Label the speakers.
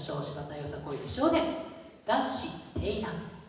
Speaker 1: 少しょよさこいで少年男子定イ